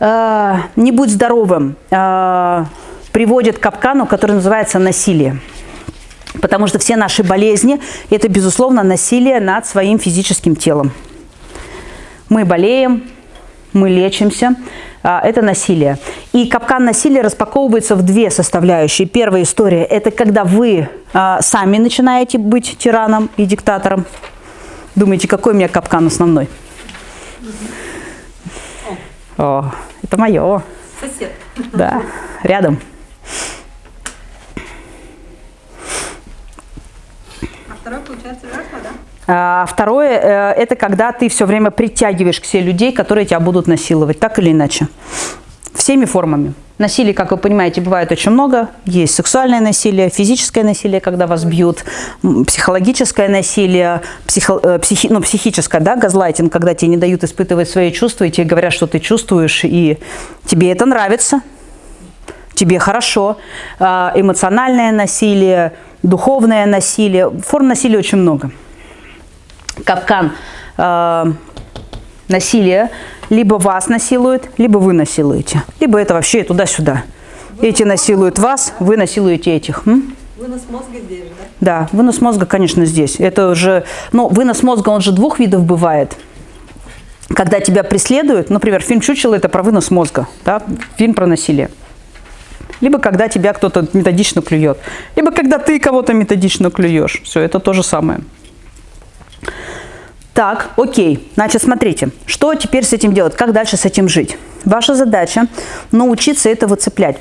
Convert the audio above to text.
э, «не будь здоровым» э, приводит к капкану, который называется «насилие». Потому что все наши болезни – это, безусловно, насилие над своим физическим телом. Мы болеем, мы лечимся, а, это насилие. И капкан насилия распаковывается в две составляющие. Первая история – это когда вы а, сами начинаете быть тираном и диктатором. Думаете, какой у меня капкан основной? О, это мое. Сосед. Да, рядом. А второй, получается, жертва, да? А Второе э, – это когда ты все время притягиваешь к себе людей, которые тебя будут насиловать, так или иначе. Всеми формами. Насилие, как вы понимаете, бывает очень много. Есть сексуальное насилие, физическое насилие, когда вас бьют, психологическое насилие, психо, э, психи- ну, психическое, да, газлайтинг, когда тебе не дают испытывать свои чувства, и тебе говорят, что ты чувствуешь, и тебе это нравится, тебе хорошо. А, Эмоциональное насилие, духовное насилие. Форм насилия очень много капкан э, насилия. Либо вас насилуют, либо вы насилуете. Либо это вообще туда-сюда. Эти насилуют вас, вы насилуете этих. М? Вынос мозга здесь да? Да, вынос мозга, конечно, здесь. Это уже, ну, вынос мозга, он же двух видов бывает. Когда тебя преследуют, например, фильм «Чучело» – это про вынос мозга, да? фильм про насилие. Либо когда тебя кто-то методично клюет. Либо когда ты кого-то методично клюешь. Все, это то же самое. Так, окей. Значит, смотрите, что теперь с этим делать? Как дальше с этим жить? Ваша задача научиться это выцеплять.